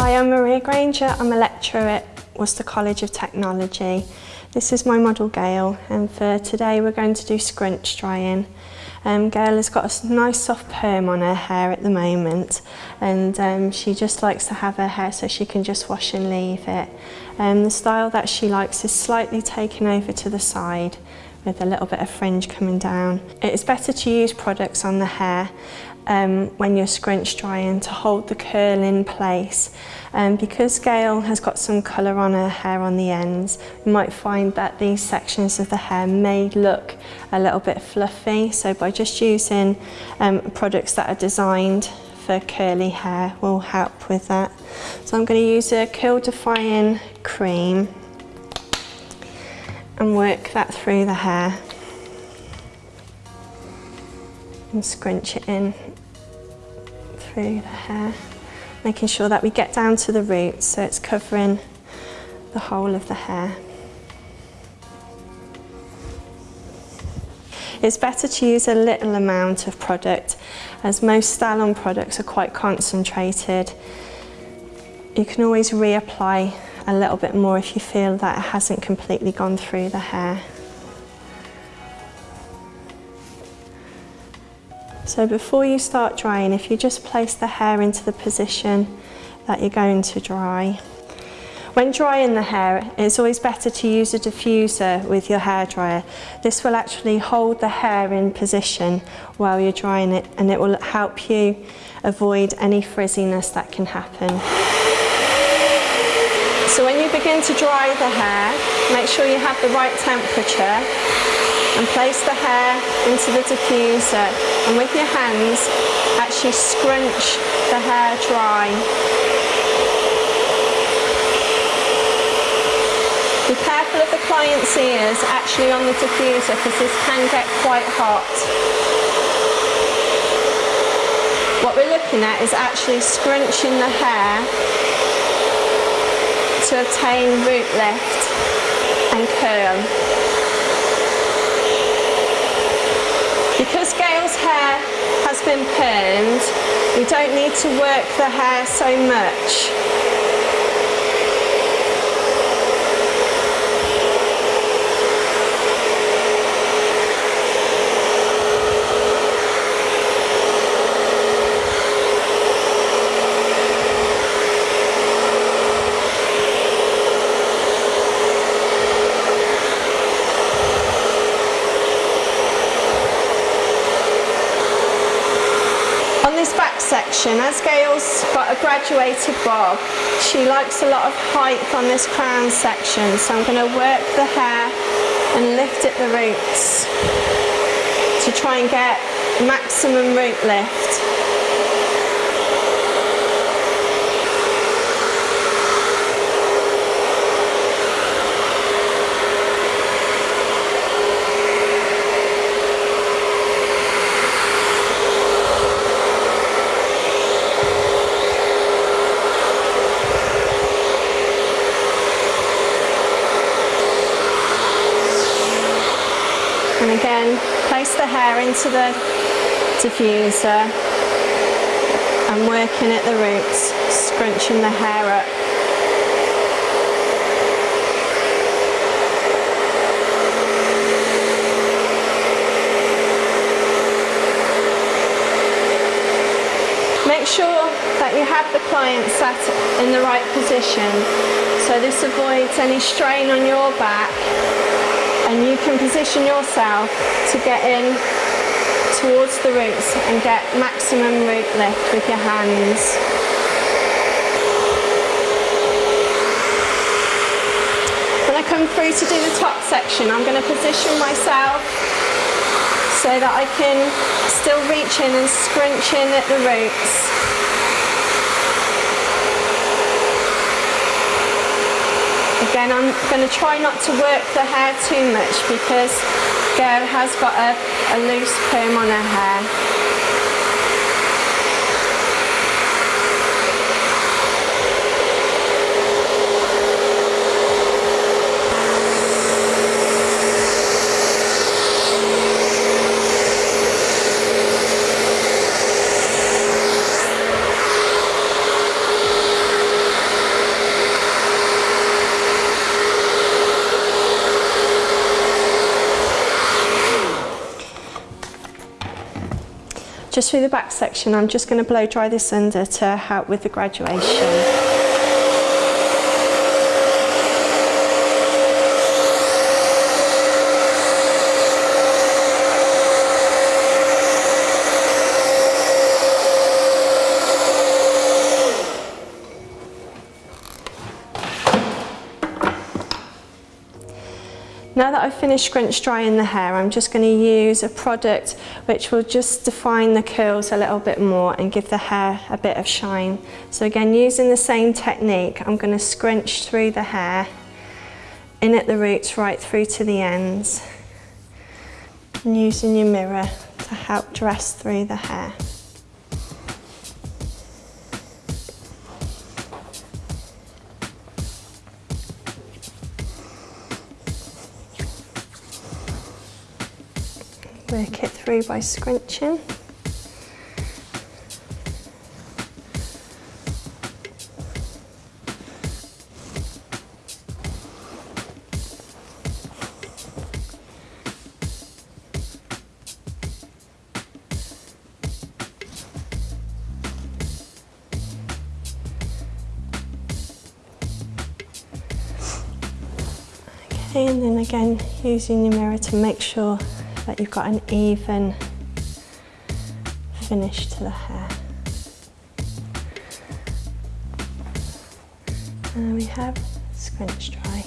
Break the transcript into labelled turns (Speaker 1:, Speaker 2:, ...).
Speaker 1: Hi, I'm Maria Granger. I'm a lecturer at Worcester College of Technology. This is my model Gail and for today we're going to do scrunch drying. Um, Gail has got a nice soft perm on her hair at the moment and um, she just likes to have her hair so she can just wash and leave it. Um, the style that she likes is slightly taken over to the side with a little bit of fringe coming down. It's better to use products on the hair um, when you're scrunch drying to hold the curl in place. Um, because Gail has got some colour on her hair on the ends, you might find that these sections of the hair may look a little bit fluffy. So by just using um, products that are designed for curly hair will help with that. So I'm going to use a curl defining cream and work that through the hair and scrunch it in through the hair, making sure that we get down to the roots so it's covering the whole of the hair. It's better to use a little amount of product as most style-on products are quite concentrated. You can always reapply a little bit more if you feel that it hasn't completely gone through the hair. So before you start drying, if you just place the hair into the position that you're going to dry. When drying the hair, it's always better to use a diffuser with your hairdryer. This will actually hold the hair in position while you're drying it and it will help you avoid any frizziness that can happen. So when you begin to dry the hair, make sure you have the right temperature and place the hair into the diffuser and with your hands actually scrunch the hair dry. Be careful of the client's ears actually on the diffuser because this can get quite hot. What we're looking at is actually scrunching the hair to obtain root lift and curl. Because Gail's hair has been pinned, we don't need to work the hair so much. Section, as Gail's a uh, graduated bob, she likes a lot of height on this crown section, so I'm going to work the hair and lift at the roots to try and get maximum root lift. Again, place the hair into the diffuser. And working at the roots, scrunching the hair up. Make sure that you have the client sat in the right position. So this avoids any strain on your back and you can position yourself to get in towards the roots and get maximum root lift with your hands. When I come through to do the top section I'm going to position myself so that I can still reach in and scrunch in at the roots Again, I'm going to try not to work the hair too much because Gail has got a, a loose perm on her hair. Just through the back section, I'm just going to blow dry this under to help with the graduation. Now that I've finished scrunch drying the hair, I'm just going to use a product which will just define the curls a little bit more and give the hair a bit of shine. So again, using the same technique, I'm going to scrunch through the hair, in at the roots right through to the ends. And using your mirror to help dress through the hair. Work it through by scrunching. And then again using your mirror to make sure that you've got an even finish to the hair. And we have scrunch dry.